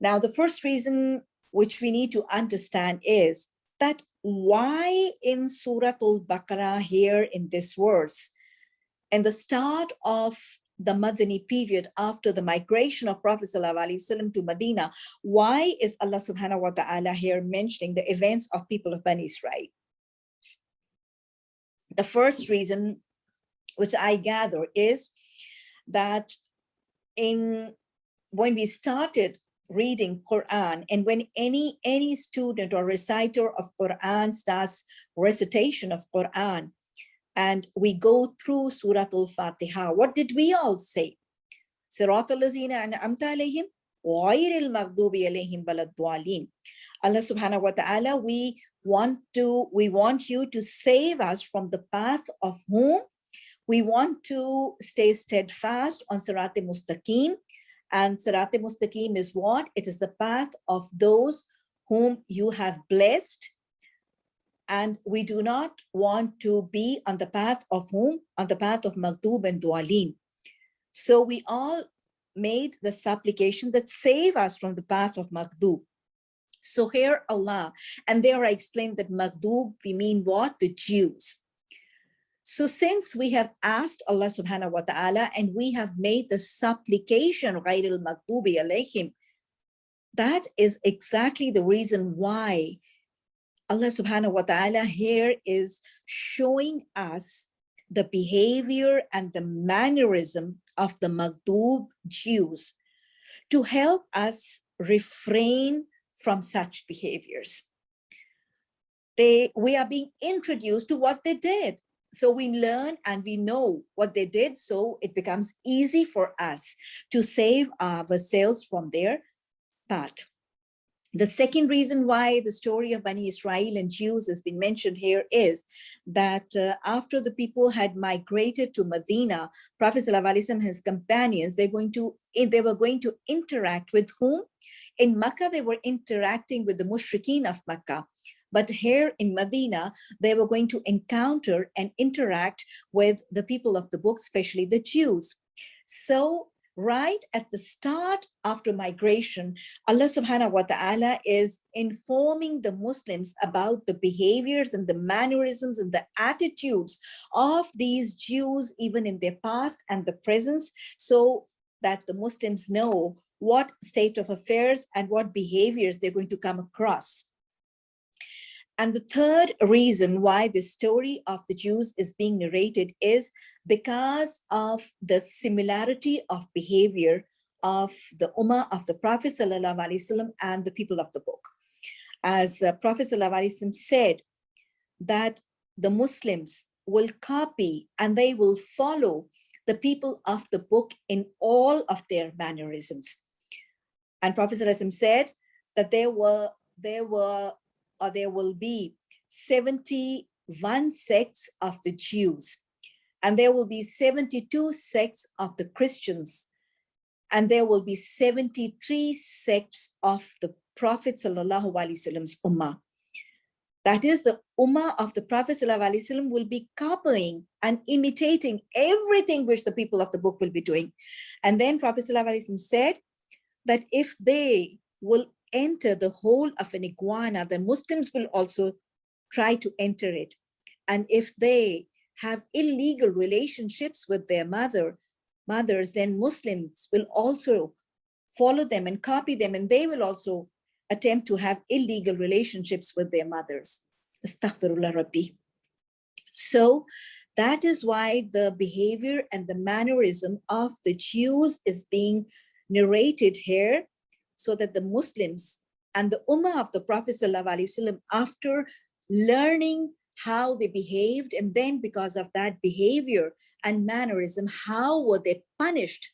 Now, the first reason which we need to understand is that why in Surah Al-Baqarah here in this verse, in the start of the Madani period after the migration of Prophet ﷺ to Medina, why is Allah subhanahu wa ta'ala here mentioning the events of people of Bani Israel? The first reason, which I gather, is that in when we started reading Quran and when any any student or reciter of Quran starts recitation of Quran and we go through Surah Al-Fatiha, what did we all say? Sirat al-Lazina an'amta alayhim غير المغضوب عليهم ولا الضالين. Allah subhanahu wa ta'ala, we want to, we want you to save us from the path of whom we want to stay steadfast on Sirat Mustaqim. and Sirat Mustaqim is what? It is the path of those whom you have blessed and we do not want to be on the path of whom? On the path of Maghdub and Dwalin. So we all made the supplication that save us from the path of Maghdub. So here Allah, and there I explained that Maghdub, we mean what? The Jews. So since we have asked Allah subhanahu wa ta'ala and we have made the supplication, غَيْرِ الْمَغْضُوبِ alayhim, that is exactly the reason why Allah subhanahu wa ta'ala here is showing us the behavior and the mannerism of the Maghdub Jews to help us refrain from such behaviors. They, we are being introduced to what they did. So we learn and we know what they did. So it becomes easy for us to save ourselves from their path. The second reason why the story of Bani Israel and Jews has been mentioned here is that uh, after the people had migrated to Medina, Prophet and his companions, they're going to, eh, they were going to interact with whom? In Makkah, they were interacting with the mushrikeen of Makkah. But here in Medina, they were going to encounter and interact with the people of the book, especially the Jews. So right at the start after migration, Allah subhanahu wa ta'ala is informing the Muslims about the behaviors and the mannerisms and the attitudes of these Jews, even in their past and the presence, so that the Muslims know what state of affairs and what behaviors they're going to come across. And the third reason why the story of the Jews is being narrated is because of the similarity of behavior of the Ummah of the Prophet ﷺ and the people of the book. As uh, Prophet ﷺ said that the Muslims will copy and they will follow the people of the book in all of their mannerisms. And Prophet ﷺ said that there were there were or there will be 71 sects of the Jews, and there will be 72 sects of the Christians, and there will be 73 sects of the Prophet Ummah. That is the Ummah of the Prophet will be copying and imitating everything which the people of the book will be doing. And then Prophet said that if they will enter the hole of an iguana, then Muslims will also try to enter it. And if they have illegal relationships with their mother, mothers, then Muslims will also follow them and copy them, and they will also attempt to have illegal relationships with their mothers. Astaghfirullah Rabbi. So that is why the behavior and the mannerism of the Jews is being narrated here so that the Muslims and the Ummah of the Prophet after learning how they behaved, and then because of that behavior and mannerism, how were they punished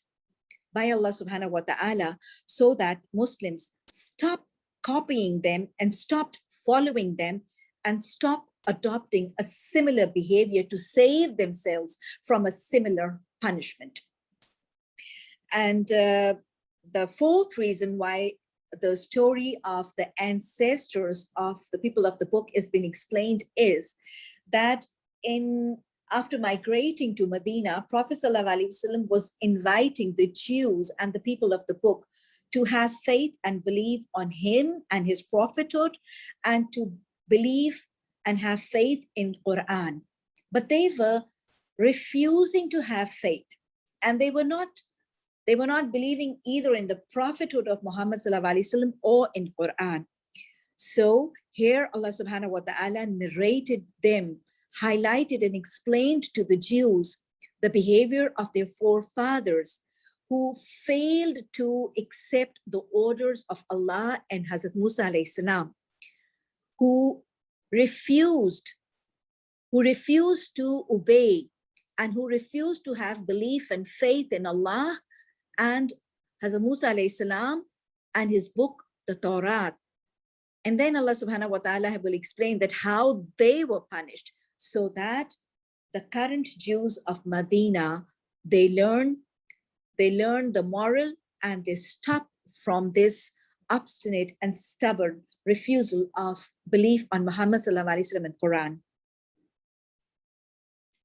by Allah subhanahu wa ta'ala so that Muslims stop copying them and stopped following them and stop adopting a similar behavior to save themselves from a similar punishment. And uh, the fourth reason why the story of the ancestors of the people of the book is being explained is that in after migrating to Medina, Prophet ﷺ was inviting the Jews and the people of the book to have faith and believe on him and his prophethood and to believe and have faith in Quran. But they were refusing to have faith and they were not they were not believing either in the prophethood of Muhammad sallam, or in Quran. So here Allah subhanahu wa ta'ala narrated them, highlighted and explained to the Jews the behavior of their forefathers who failed to accept the orders of Allah and Hazrat Musa alayhi salam, who refused, who refused to obey and who refused to have belief and faith in Allah and Hazrat Musa salam and his book, the Torah. And then Allah subhanahu wa ta'ala will explain that how they were punished so that the current Jews of Medina, they learn, they learn the moral and they stop from this obstinate and stubborn refusal of belief on Muhammad sallallahu and Quran.